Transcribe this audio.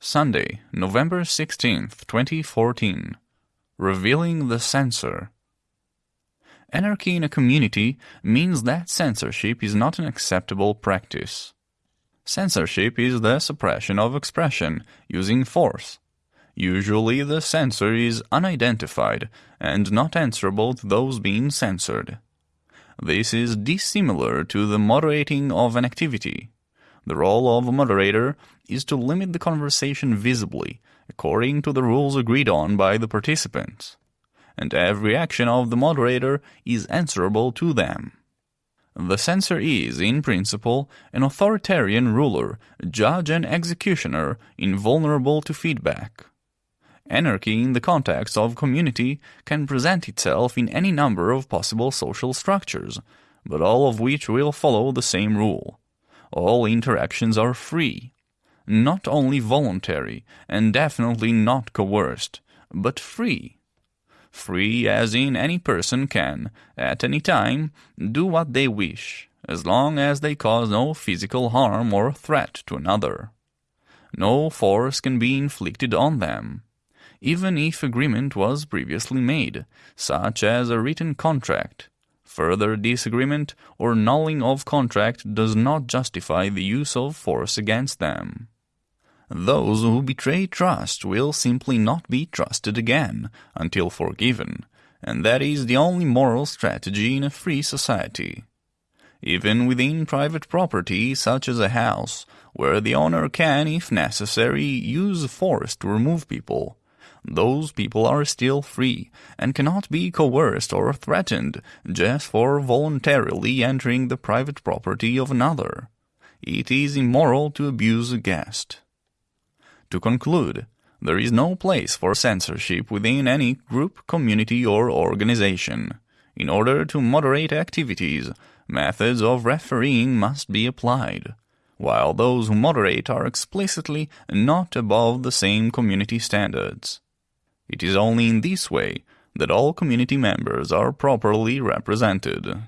Sunday, November 16th, 2014. Revealing the Censor. Anarchy in a community means that censorship is not an acceptable practice. Censorship is the suppression of expression using force. Usually the censor is unidentified and not answerable to those being censored. This is dissimilar to the moderating of an activity. The role of a moderator is to limit the conversation visibly, according to the rules agreed on by the participants. And every action of the moderator is answerable to them. The censor is, in principle, an authoritarian ruler, judge and executioner, invulnerable to feedback. Anarchy in the context of community can present itself in any number of possible social structures, but all of which will follow the same rule all interactions are free. Not only voluntary, and definitely not coerced, but free. Free as in any person can, at any time, do what they wish, as long as they cause no physical harm or threat to another. No force can be inflicted on them, even if agreement was previously made, such as a written contract, Further disagreement or nulling of contract does not justify the use of force against them. Those who betray trust will simply not be trusted again until forgiven, and that is the only moral strategy in a free society. Even within private property such as a house, where the owner can, if necessary, use force to remove people, those people are still free and cannot be coerced or threatened just for voluntarily entering the private property of another. It is immoral to abuse a guest. To conclude, there is no place for censorship within any group, community, or organization. In order to moderate activities, methods of refereeing must be applied, while those who moderate are explicitly not above the same community standards. It is only in this way that all community members are properly represented.